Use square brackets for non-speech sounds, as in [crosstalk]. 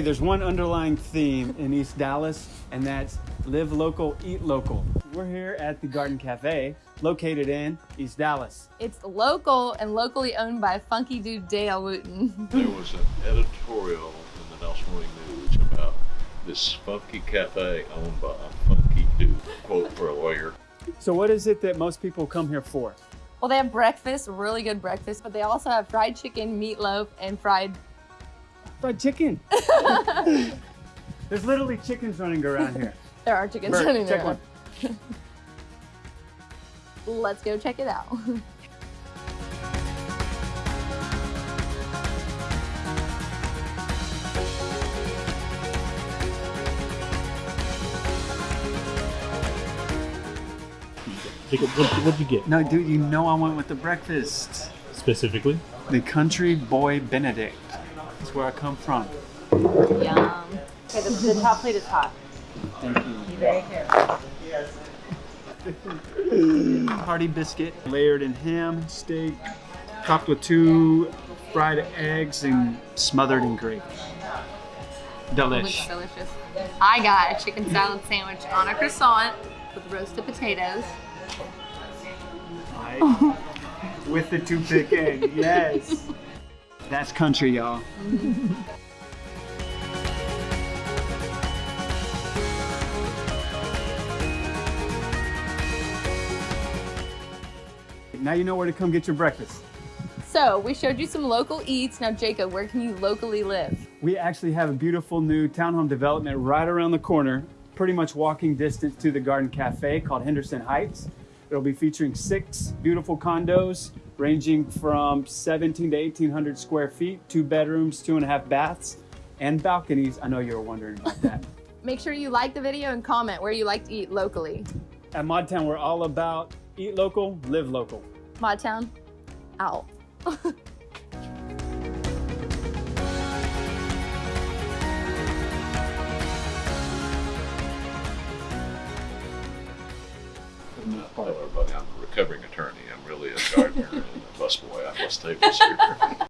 There's one underlying theme in East Dallas, and that's live local, eat local. We're here at the Garden Cafe, located in East Dallas. It's local and locally owned by funky dude Dale Wooten. [laughs] There was an editorial in the Dallas Morning News about this funky cafe owned by a funky dude. Quote for a lawyer. So, what is it that most people come here for? Well, they have breakfast, really good breakfast, but they also have fried chicken, meatloaf, and fried. Fried chicken. [laughs] There's literally chickens running around here. [laughs] There are chickens Bert, running check there. one. [laughs] Let's go check it out. Jacob, what'd you get No, dude, you know I went with the breakfast. specifically? The Country Boy Benedict. That's where I come from. Yum. Okay, the, the top plate is hot. Thank you. Be very careful. Yes. Hearty biscuit, layered in ham, steak, topped with two fried eggs and smothered in gravy. Delish. delicious. I got a chicken salad sandwich on a croissant with roasted potatoes. Right. With the toothpick egg, yes. [laughs] That's country, y'all. now you know where to come get your breakfast. So we showed you some local eats. Now, Jacob, where can you locally live? We actually have a beautiful new townhome development right around the corner, pretty much walking distance to the Garden Cafe called Henderson Heights. It'll be featuring six beautiful condos ranging from 17 to 1800 square feet, two bedrooms, two and a half baths, and balconies. I know you were wondering about that. [laughs] Make sure you like the video and comment where you like to eat locally. At Modtown, we're all about eat local, live local. Modtown, out. [laughs] Tell everybody I'm a recovering attorney. I'm really a gardener [laughs] busboy. I this here.